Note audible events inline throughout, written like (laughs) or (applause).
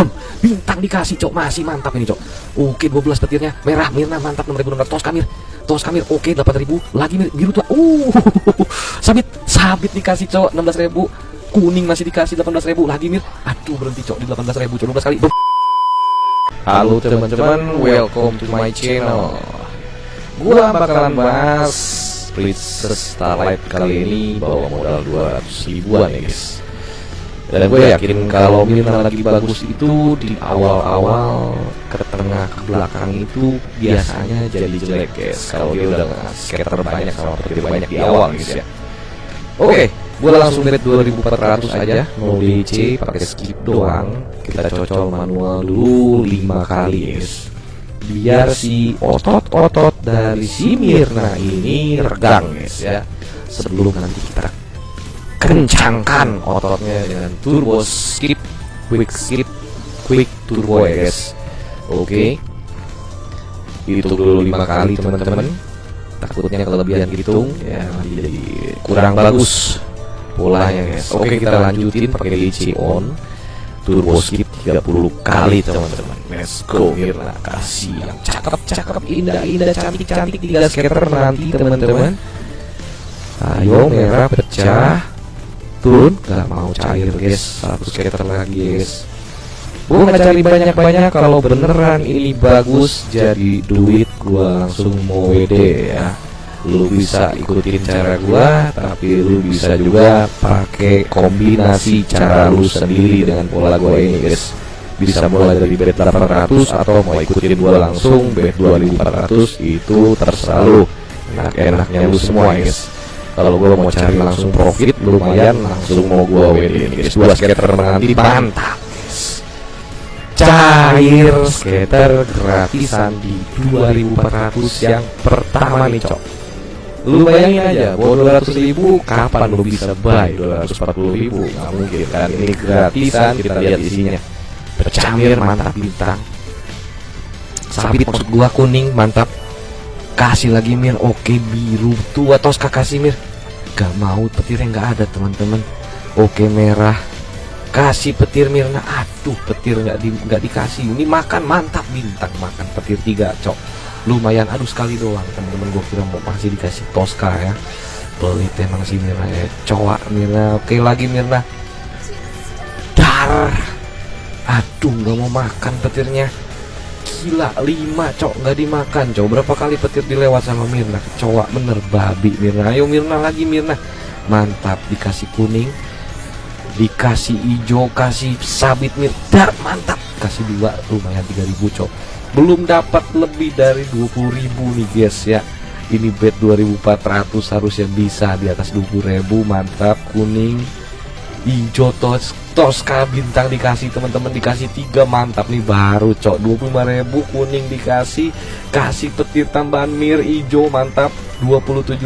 Bum, bintang dikasih cok. Masih mantap ini cok. Oke 12 petirnya. Merah Mirna mantap 6600 tos kamir. Tos kamir oke 8000 lagi mir, biru tua. Uh (laughs) sabit sabit dikasih cok 16000 kuning masih dikasih 18000 lagi mir. Aduh berhenti cok di 18000 cok. 12 kali. Bum. Halo teman-teman, welcome to my channel. Gua bakalan bahas Princess Starlight kali ini bawa modal 200 ribuan ya guys. Dan gue yakin kalau Mirna lagi bagus itu di awal-awal ke tengah ke belakang itu biasanya jadi jelek guys. Kalau dia udah skater banyak sama petir banyak di awal guys ya. Oke, gue langsung bet 2400 aja, no DC, pakai skip doang. Kita cocol manual dulu 5 kali guys. Biar si otot-otot dari si Mirna ini regang guys ya. Sebelum nanti kita kencangkan. Ototnya dengan turbo skip quick skip quick turbo ya guys. Oke. Hitung dulu lima kali teman-teman. Takutnya kelebihan hitung ya nanti jadi kurang bagus polanya guys. Oke kita lanjutin pakai DC on. Turbo skip 30 kali teman-teman. Let's go Mirna. Kasih yang cakep-cakep indah-indah cantik-cantik tiga skater nanti teman-teman. Ayo merah pecah turun gak mau cair guys. Satu skater lagi guys. Gua nggak cari banyak-banyak kalau beneran ini bagus jadi duit gua langsung mau WD ya. Lu bisa ikutin cara gua tapi lu bisa juga pakai kombinasi cara lu sendiri dengan pola gua ini guys. Bisa mulai dari bet 800 atau mau ikutin gua langsung bet 2400 itu terserah lu. Enak-enaknya lu semua guys kalau gue mau cari langsung profit lumayan langsung mau gue WD guys dua skater menanti mantap guys cair skater gratisan di 2400 yang pertama nih cok. Lu bayangin aja bawa 200 ribu kapan lu bisa buy 240 ribu? Nggak mungkin kan? Ini gratisan kita lihat isinya. Bercamir mantap bintang. Sabit maksud gua kuning mantap. Kasih lagi mir. Oke biru. Tuh atau kasih mir gak mau petirnya nggak ada teman-teman. Oke merah. Kasih petir mirna. Aduh petir nggak di nggak dikasih. Ini makan mantap bintang makan petir tiga cok. Lumayan aduh sekali doang teman-teman. Gue kira mau masih dikasih toska ya. Pelit emang si mirna ya. Cowok mirna. Oke lagi mirna. Dar. Aduh nggak mau makan petirnya gila 5 cok nggak dimakan cok. Berapa kali petir dilewat sama Mirna? Cowok bener babi Mirna. Ayo Mirna lagi Mirna. Mantap dikasih kuning dikasih hijau kasih sabit Mirna mantap. Kasih dua lumayan 3000 cok. Belum dapat lebih dari 20.000 nih guys ya. Ini bet 2400 harusnya bisa di atas 20.000 mantap kuning hijau tos toska bintang dikasih teman-teman dikasih tiga mantap nih baru cok. 25.000 kuning dikasih kasih petir tambahan mir hijau mantap. 27.000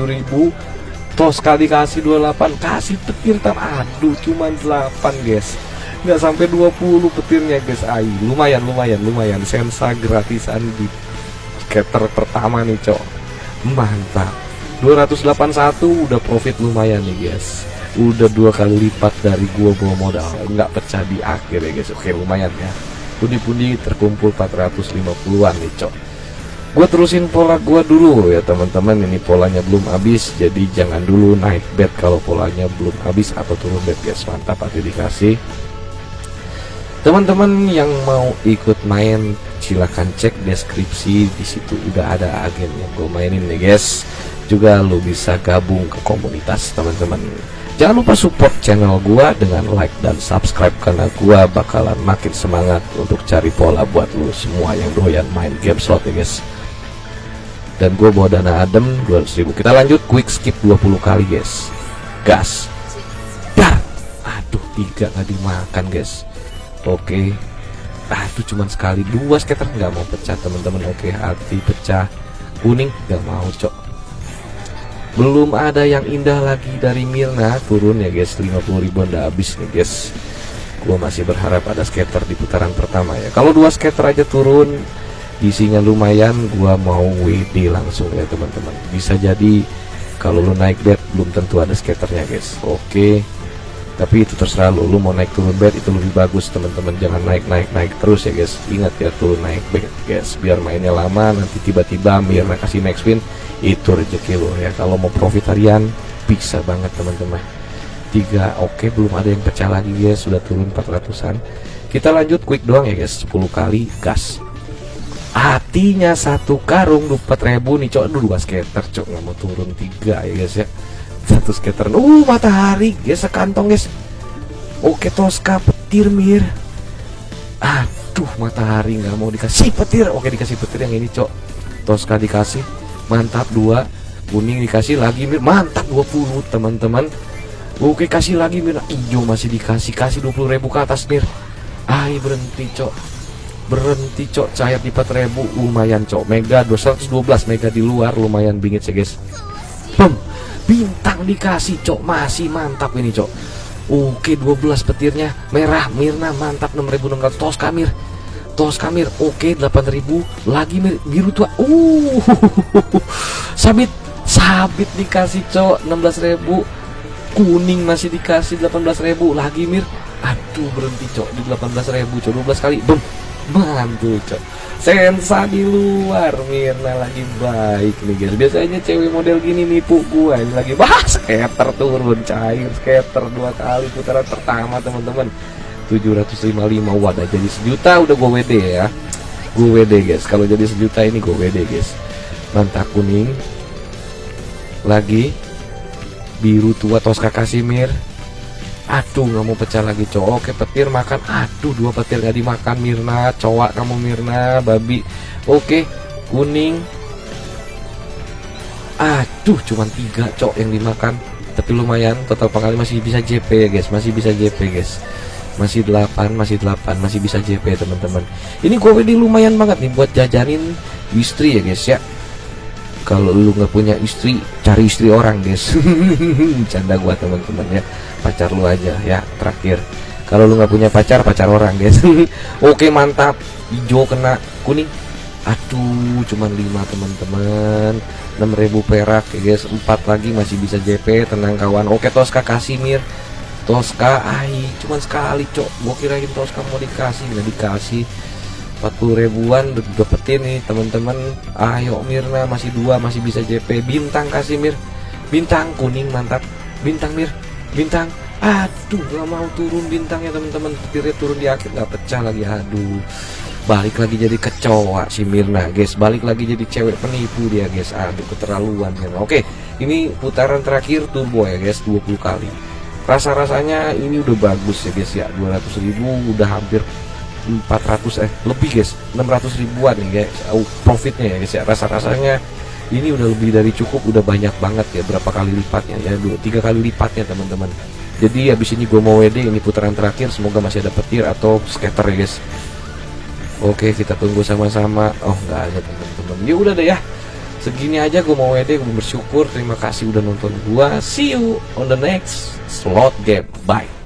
toska dikasih 28 kasih petir tam aduh cuman 8 guys. Nggak sampai 20 petirnya guys. Ay lumayan lumayan lumayan. Sensa gratisan di skater pertama nih cok. Mantap. 281 udah profit lumayan nih guys udah dua kali lipat dari gua bawa modal. Nggak pecah di akhir ya guys. Oke lumayan ya. Pundi-pundi terkumpul 450-an nih cok. Gua terusin pola gua dulu ya teman-teman. Ini polanya belum habis jadi jangan dulu naik bet kalau polanya belum habis atau turun bet guys. Mantap hati dikasih. Teman-teman yang mau ikut main silahkan cek deskripsi. Di situ udah ada agen yang gue mainin nih guys juga lo bisa gabung ke komunitas teman-teman. Jangan lupa support channel gua dengan like dan subscribe karena gua bakalan makin semangat untuk cari pola buat lo semua yang doyan main game slot ya guys. Dan gue bawa dana adem 200 ribu. Kita lanjut quick skip 20 kali guys. Gas. Dar. Aduh tiga nggak dimakan guys. Oke. Aduh cuman sekali dua skater. Nggak mau pecah teman-teman. Oke hati pecah. Kuning. Nggak mau cok belum ada yang indah lagi dari Mirna turun ya guys. 50 ribuan udah habis nih guys. Gua masih berharap ada skater di putaran pertama ya. Kalau dua skater aja turun isinya lumayan. Gua mau WD langsung ya teman-teman. Bisa jadi kalau lu naik bet belum tentu ada skaternya guys. Oke tapi itu terserah lu. Lu mau naik turun bed itu lebih bagus teman-teman. Jangan naik naik naik terus ya guys. Ingat ya turun naik bed guys. Biar mainnya lama nanti tiba-tiba Mirna kasih next win itu rezeki lo ya. Kalau mau profit harian bisa banget teman-teman. Tiga oke belum ada yang pecah lagi guys. Sudah turun 400an kita lanjut quick doang ya guys. 10 kali gas. Hatinya satu karung 4000 nih cok. Dua skater cok. Nggak mau turun tiga ya guys ya satu skater. Uh matahari guys sekantong guys oke Tosca petir mir. Aduh matahari nggak mau dikasih. Petir. Oke dikasih petir yang ini cok. Tosca dikasih. Mantap dua. Kuning dikasih lagi mir. Mantap 20 teman-teman. Oke kasih lagi mir. Hijau masih dikasih. Kasih 20.000 ke atas mir. Ay berhenti cok. Berhenti cok. Cair di 4000 lumayan cok. Mega 212 mega di luar. Lumayan bingit sih guys. Bum bintang dikasih cok. Masih mantap ini cok. Oke 12 petirnya. Merah Mirna mantap. 6600 tos kamir. Tos kamir. Oke 8000 lagi mir, biru tua. Uh. (laughs) Sabit. Sabit dikasih cok. 16000 kuning masih dikasih 18000 lagi mir. Aduh berhenti cok. Di 18000 cok. 12 kali. Bum. Mantul cok sensa di luar Mirna lagi baik nih guys. Biasanya cewek model gini nipu gua. Ini lagi bahas skater turun cair skater dua kali putaran pertama teman-teman. 755 wadah jadi sejuta udah gua WD ya. Gua WD guys. Kalau jadi sejuta ini gua WD guys. Mantap kuning. Lagi. Biru tua Tosca Kasimir Aduh nggak mau pecah lagi cowok Oke petir makan. Aduh dua petir gak dimakan Mirna. Cowok kamu Mirna Babi. Oke kuning. Aduh cuman tiga cowok yang dimakan. Tapi lumayan total pengkali masih bisa JP ya guys. Masih bisa JP guys. Masih 8 masih 8 masih bisa JP teman-teman. Ini gue ini lumayan banget nih buat jajanin istri ya guys ya kalau lu nggak punya istri cari istri orang guys (laughs) canda gua teman-teman ya. Pacar lu aja ya terakhir. Kalau lu nggak punya pacar pacar orang guys (laughs) oke mantap. Hijau kena kuning. Aduh cuman 5 teman-teman. 6000 perak ya guys 4 lagi masih bisa JP tenang kawan. Oke Tosca Kasimir Tosca ai cuman sekali cok. Gua kirain Tosca mau dikasih nggak dikasih 40 ribuan dapetin nih teman-teman. Ayo Mirna masih dua masih bisa JP bintang kasih Mir. Bintang kuning mantap. Bintang Mir. Bintang. Aduh gak mau turun bintangnya teman-teman. Petirnya turun di akhir nggak pecah lagi. Aduh. Balik lagi jadi kecoa si Mirna guys. Balik lagi jadi cewek penipu dia guys. Aduh keterlaluan kan oke ini putaran terakhir turbo ya guys 20 kali. Rasa-rasanya ini udah bagus ya guys ya. 200 ribu udah hampir 400 eh lebih guys. 600 ribuan nih guys. Oh, profitnya ya guys ya. Rasa-rasanya ini udah lebih dari cukup udah banyak banget ya berapa kali lipatnya ya dua tiga kali lipatnya teman-teman. Jadi habis ini gue mau WD ini putaran terakhir semoga masih ada petir atau scatter ya guys. Oke kita tunggu sama-sama. Oh nggak ada teman-teman. Ya udah deh ya. Segini aja gue mau WD gue bersyukur. Terima kasih udah nonton gua. See you on the next slot game. Bye